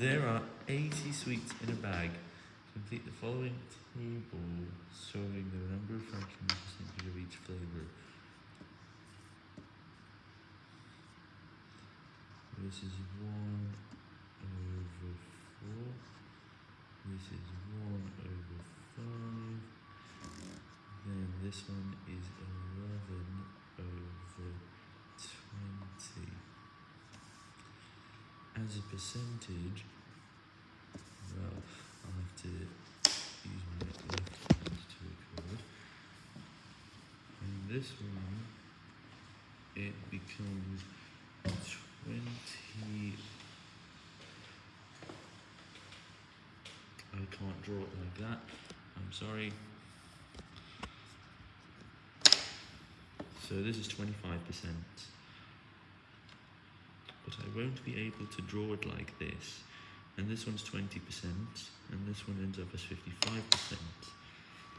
There are 80 sweets in a bag. Complete the following table showing the number of fractions percentage of each flavor. This is 1 over 4. This is 1 over 5. Then this one is 11 over 20. As a percentage, well, I'll have to use my left hand to record. And this one, it becomes 20. I can't draw it like that. I'm sorry. So this is 25%. But I won't be able to draw it like this. And this one's 20%, and this one ends up as 55%.